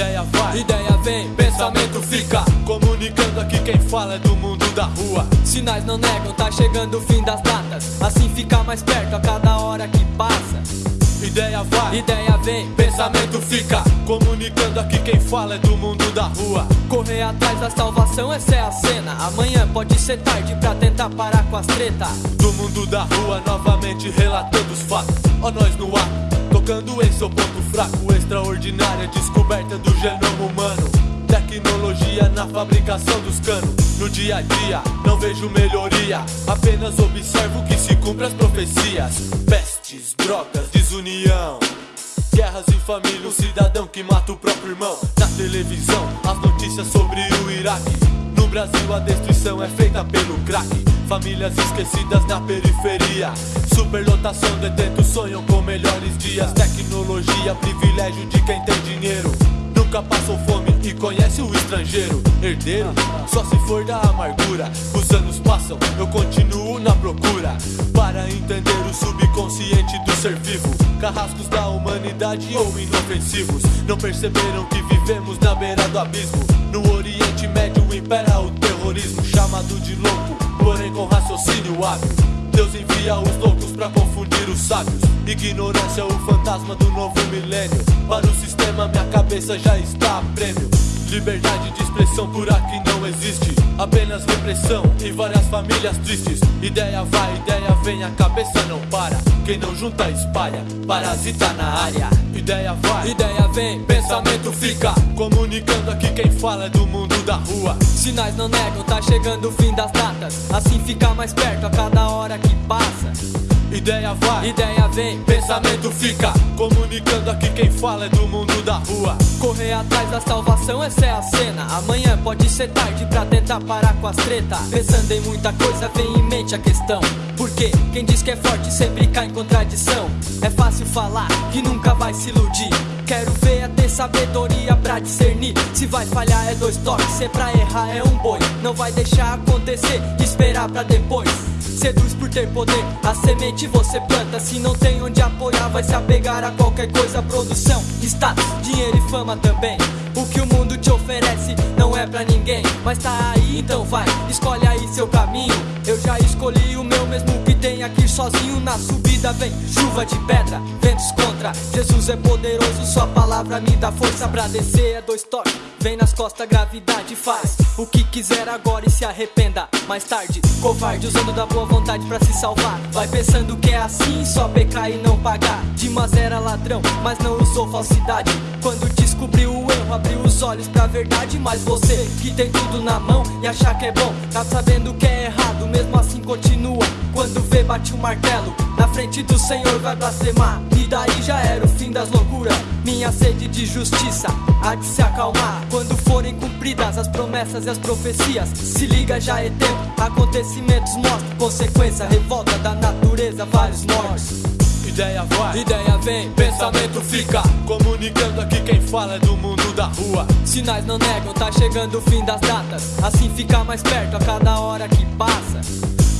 Ideia vai, ideia vem, pensamento fica. Comunicando aqui quem fala é do mundo da rua. Sinais não negam, tá chegando o fim das datas. Assim fica mais perto a cada hora que passa. Ideia vai, Ideia vem, pensamento fica. Comunicando aqui quem fala é do mundo da rua. correr atrás da salvação, essa é a cena. Amanhã pode ser tarde pra tentar parar com as treta. Do mundo da rua, novamente relatando os fatos. Ó, nós no ar, tocando em seu ponto fraco. Extraordinária descoberta do genoma humano. Tecnologia na fabricação dos canos. No dia a dia, não vejo melhoria. Apenas observo que se cumpre as profecias. Pestes, drogas, desunião. Guerras em família, um cidadão que mata o próprio irmão. Na televisão, as notícias sobre o Iraque. No Brasil, a destruição é feita pelo crack. Famílias esquecidas na periferia. Superlotação, detentos sonham com melhores dias. Tecnologia, privilégio de quem tem dinheiro. Nunca passou fome e conhece o estrangeiro. Herdeiro, só se for da amargura. Os anos passam, eu continuo na procura. Para entender o subconsciente do ser vivo. Carrascos da humanidade ou inofensivos. Não perceberam que vivemos na beira do abismo. No Oriente Médio impera o terrorismo. Chamado de louco, porém com raciocínio hábil. Deus envia os loucos pra confundir os sábios. Ignorância é o fantasma do novo milênio. Para o sistema, minha cabeça já está a prêmio. Liberdade de expressão por aqui não existe. Apenas repressão e várias famílias tristes. Ideia vai, ideia vem, a cabeça não para. Quem não junta, espalha. Parasita na área. Ideia vai, Ideia vem, pensamento fica. Comunicando aqui quem fala é do mundo da rua. Sinais não negam, tá chegando o fim das datas. Assim fica mais perto a cada hora que passa. Ideia vai, Ideia vem, pensamento fica. Comunicando aqui quem fala é do mundo da rua. correr atrás da salvação, essa é a cena. Amanhã pode ser tarde pra tentar parar com as treta. Pensando em muita coisa, vem em mente a questão. Porque quem diz que é forte sempre cai em contradição. É fácil falar que nunca vai se iludir. Quero ver é ter sabedoria pra discernir. Se vai falhar é dois toques, se é pra errar é um boi. Não vai deixar acontecer, esperar pra depois. Seduz por ter poder, a semente você planta. Se não tem onde apoiar, vai se apegar a qualquer coisa. Produção, status, dinheiro e fama também. O que o mundo te oferece não é pra ninguém. Mas tá aí, então vai, escolhe aí seu caminho. Eu já escolhi o meu mesmo que tem aqui sozinho. Na subida vem chuva de pedra, ventos contra. Jesus é poderoso, sua palavra me dá força pra descer. É dois toques, vem nas costas, gravidade faz. O que quiser agora e se arrependa mais tarde. Covarde usando da boa vontade pra se salvar. Vai pensando que é assim, só pecar e não pagar. Dimas era ladrão, mas não usou falsidade. Quando descobriu o erro, abriu os olhos pra verdade. Mas você que tem tudo na mão e achar que é bom, tá sabendo que é errado, mesmo assim continua. Quando vê, bate o martelo. Na frente do Senhor vai blasfemar. E daí já era o fim das loucuras. Minha sede de justiça há de se acalmar. Quando forem cumpridas as promessas e as profecias, se liga, já é tempo. Acontecimentos mostram consequência, revolta da natureza, vários mortos. Ideia vai, Ideia vem, pensamento fica. Comunicando aqui quem fala é do mundo da rua. Sinais não negam, tá chegando o fim das datas. Assim fica mais perto a cada hora que passa.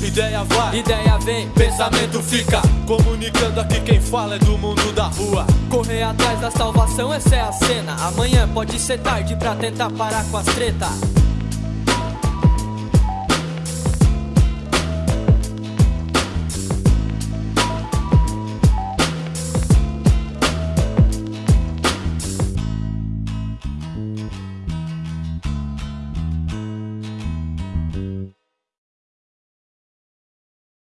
Ideia vai, Ideia vem, pensamento fica. Comunicando aqui quem fala é do mundo da rua. correr atrás da salvação, essa é a cena. Amanhã pode ser tarde pra tentar parar com as treta.